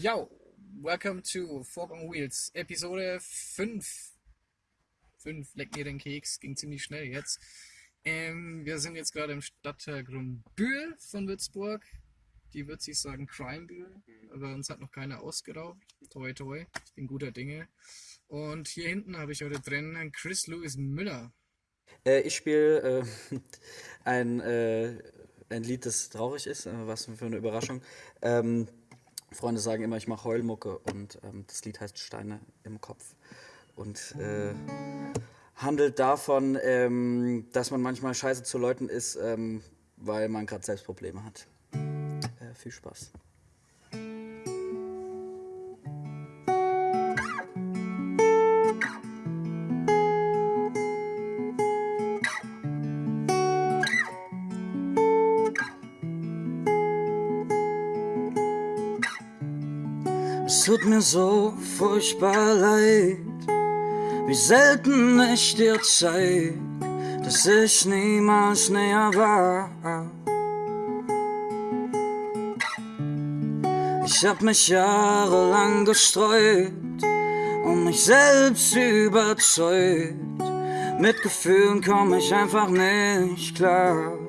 Yo, welcome to Fork on Wheels, Episode 5. 5, leck mir den Keks, ging ziemlich schnell jetzt. Ähm, wir sind jetzt gerade im Stadtteil Grünbühl von Würzburg. Die wird sich sagen Crimebühl, aber uns hat noch keiner ausgeraubt. Toi toi, ich bin guter Dinge. Und hier hinten habe ich heute drin Chris Lewis Müller. Äh, ich spiele äh, ein, äh, ein Lied, das traurig ist, äh, was für eine Überraschung. Ähm, Freunde sagen immer, ich mache Heulmucke und ähm, das Lied heißt Steine im Kopf und äh, handelt davon, ähm, dass man manchmal scheiße zu Leuten ist, ähm, weil man gerade selbst Probleme hat. Äh, viel Spaß. Es tut mir so furchtbar leid, wie selten ich dir zeig, dass ich niemals näher war. Ich hab mich jahrelang gestreut und mich selbst überzeugt. Mit Gefühlen komm ich einfach nicht klar.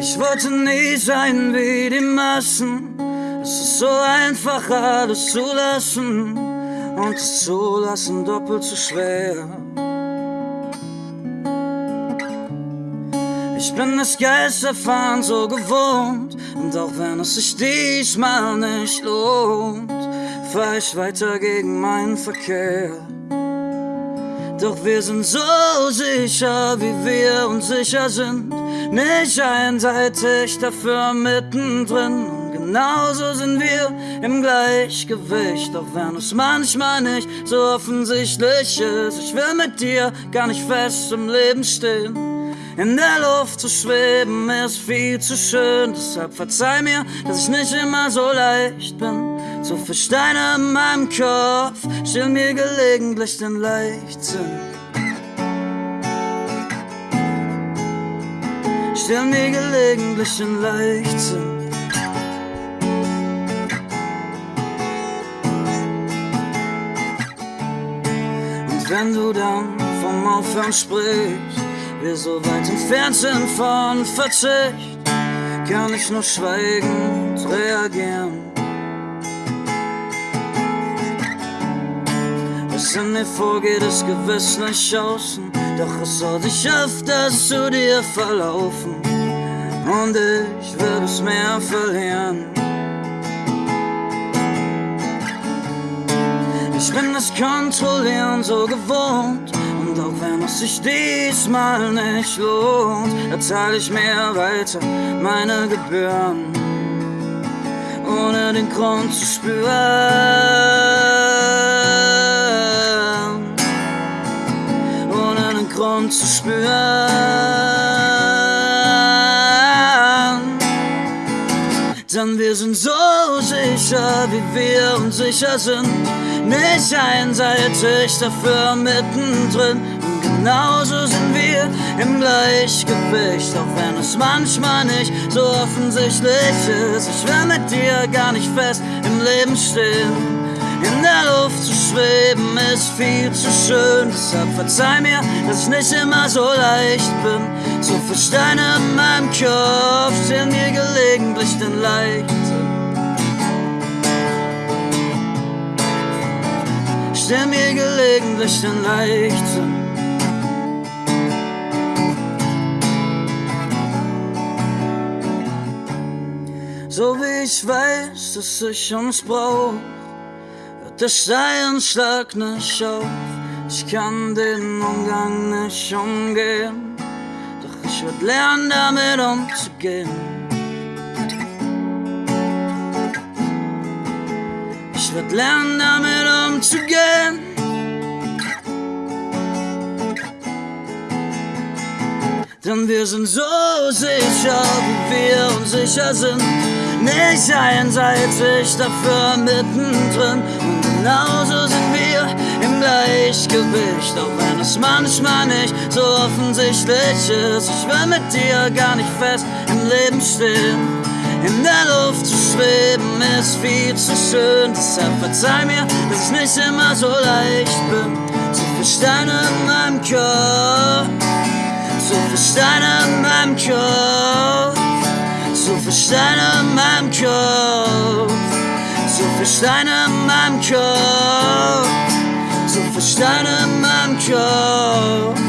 Ich wollte nie sein wie die Massen. Es ist so einfach alles zu lassen und es zulassen doppelt so schwer. Ich bin das Geisterfahren so gewohnt und auch wenn es sich diesmal nicht lohnt, fahr ich weiter gegen meinen Verkehr. Doch wir sind so sicher, wie wir unsicher sind. Nicht einseitig, dafür mittendrin. Genauso sind wir im Gleichgewicht. Auch wenn es manchmal nicht so offensichtlich ist. Ich will mit dir gar nicht fest im Leben stehen. In der Luft zu schweben ist viel zu schön. Deshalb verzeih mir, dass ich nicht immer so leicht bin. So viel Steine in meinem Kopf, still mir gelegentlich den Leichtsinn. Still mir gelegentlich den Leichtsinn. Und wenn du dann vom Aufhören sprichst, wir so weit entfernt sind von Verzicht, kann ich nur schweigend reagieren. Was in mir vorgeht, ist gewiss nicht außen. Doch es soll sich öfters zu dir verlaufen. Und ich will es mehr verlieren. Ich bin das Kontrollieren so gewohnt. Und auch wenn es sich diesmal nicht lohnt, erzahl ich mir weiter meine Gebühren. Ohne den Grund zu spüren. Spüren. Denn wir sind so sicher, wie wir unsicher sind. Nicht einseitig, dafür mittendrin. Und genauso sind wir im Gleichgewicht. Auch wenn es manchmal nicht so offensichtlich ist. Ich will mit dir gar nicht fest im Leben stehen. In der Luft zu schweben ist viel zu schön. Deshalb verzeih mir, dass ich nicht immer so leicht bin. So viel Steine in meinem Kopf stehen mir gelegentlich den Leichtsinn. Stell mir gelegentlich den Leichtsinn. So wie ich weiß, dass ich uns brauch der Steinschlag nicht auf. Ich kann den Umgang nicht umgehen, doch ich werd lernen, damit umzugehen. Ich werd lernen, damit umzugehen. Denn wir sind so sicher, wie wir unsicher sind. Nicht einseitig, dafür mittendrin. Und genauso sind wir im Gleichgewicht. Auch wenn es manchmal nicht so offensichtlich ist. Ich will mit dir gar nicht fest im Leben stehen. In der Luft zu schweben ist viel zu schön. Deshalb verzeih mir, dass ich nicht immer so leicht bin. Zu viel Steine in meinem Kopf. Zu viel Steine in meinem Kopf. Zu viel Steine in meinem Kopf. Zu viel Steine in meinem Kopf. Zu viel Steine in meinem Kopf.